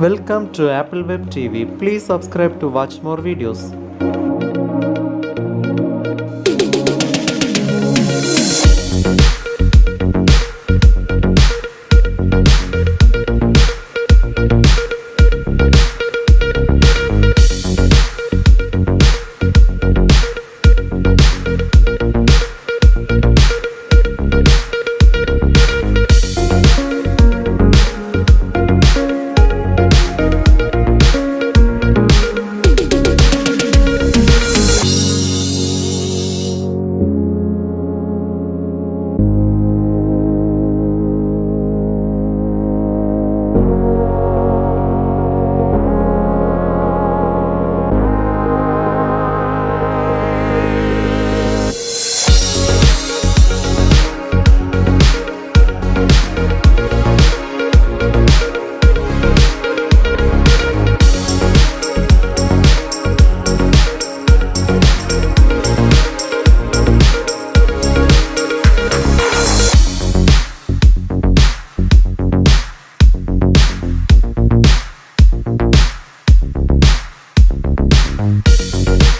Welcome to Apple Web TV. Please subscribe to watch more videos. Bye.